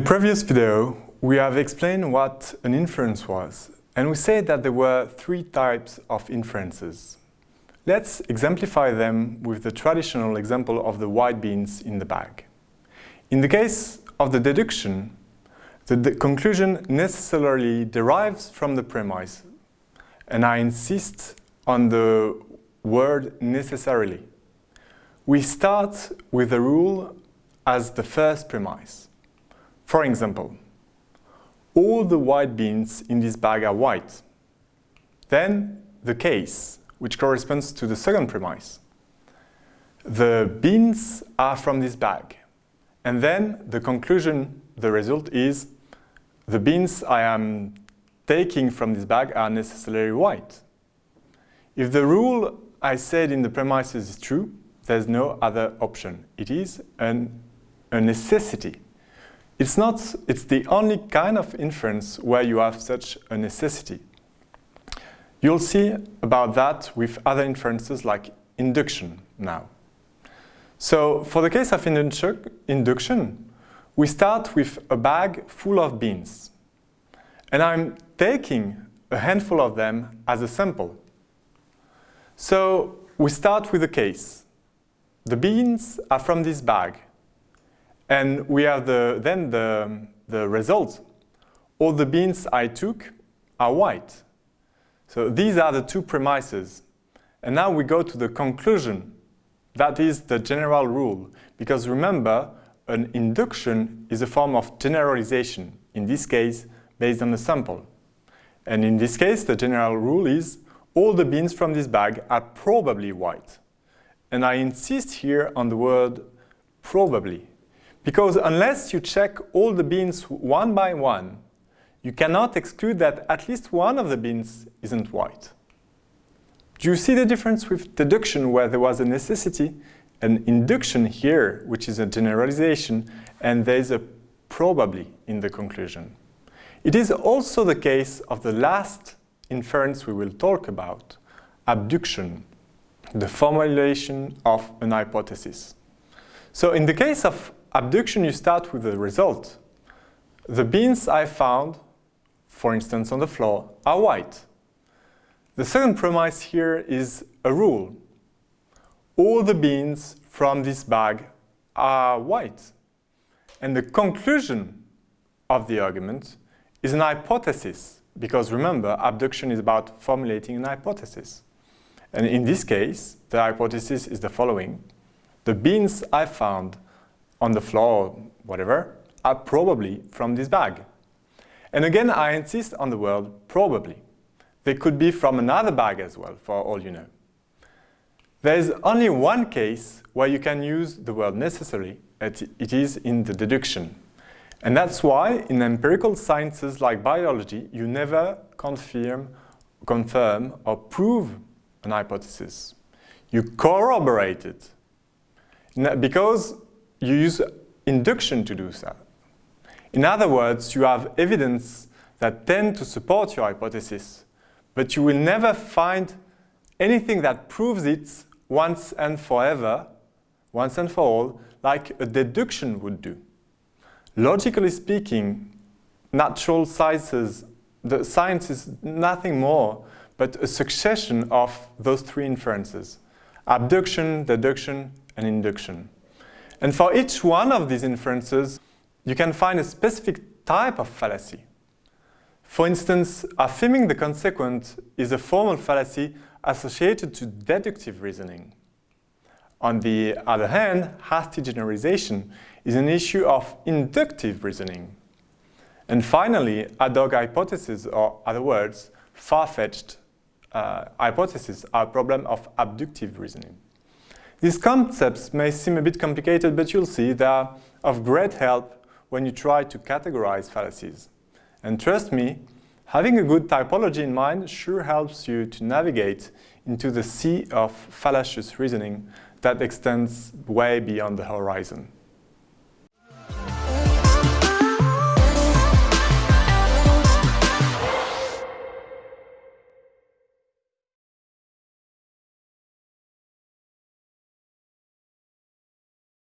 previous video, we have explained what an inference was, and we said that there were three types of inferences. Let's exemplify them with the traditional example of the white beans in the bag. In the case of the deduction, the, the conclusion necessarily derives from the premise, and I insist on the word necessarily. We start with the rule as the first premise. For example, all the white beans in this bag are white. Then the case, which corresponds to the second premise. The beans are from this bag. And then the conclusion, the result is the beans I am taking from this bag are necessarily white. If the rule I said in the premises is true, there's no other option. It is an, a necessity. It's not, it's the only kind of inference where you have such a necessity. You'll see about that with other inferences like induction now. So for the case of induction, we start with a bag full of beans. And I'm taking a handful of them as a sample. So we start with a case. The beans are from this bag. And we have the, then the, the result. All the beans I took are white. So these are the two premises. And now we go to the conclusion. That is the general rule. Because remember, an induction is a form of generalization, in this case, based on a sample. And in this case, the general rule is all the beans from this bag are probably white. And I insist here on the word probably. Because unless you check all the beans one by one, you cannot exclude that at least one of the beans isn't white. Do you see the difference with deduction where there was a necessity, an induction here, which is a generalization, and there is a probably in the conclusion. It is also the case of the last inference we will talk about, abduction, the formulation of an hypothesis. So in the case of abduction, you start with the result. The beans I found, for instance on the floor, are white. The second premise here is a rule. All the beans from this bag are white. And the conclusion of the argument is an hypothesis, because remember, abduction is about formulating an hypothesis. And in this case, the hypothesis is the following. The beans I found on the floor, whatever, are probably from this bag. And again, I insist on the word probably. They could be from another bag as well, for all you know. There is only one case where you can use the word necessary, it is in the deduction. And that's why in empirical sciences like biology, you never confirm, confirm or prove an hypothesis. You corroborate it. Because you use induction to do so. In other words, you have evidence that tend to support your hypothesis, but you will never find anything that proves it once and forever, once and for all, like a deduction would do. Logically speaking, natural sciences, the science is nothing more but a succession of those three inferences, abduction, deduction, and induction. And for each one of these inferences, you can find a specific type of fallacy. For instance, affirming the consequent is a formal fallacy associated to deductive reasoning. On the other hand, hasty generalization is an issue of inductive reasoning. And finally, ad hoc hypotheses, or other words, far-fetched uh, hypotheses are a problem of abductive reasoning. These concepts may seem a bit complicated, but you'll see they are of great help when you try to categorize fallacies. And trust me, having a good typology in mind sure helps you to navigate into the sea of fallacious reasoning that extends way beyond the horizon.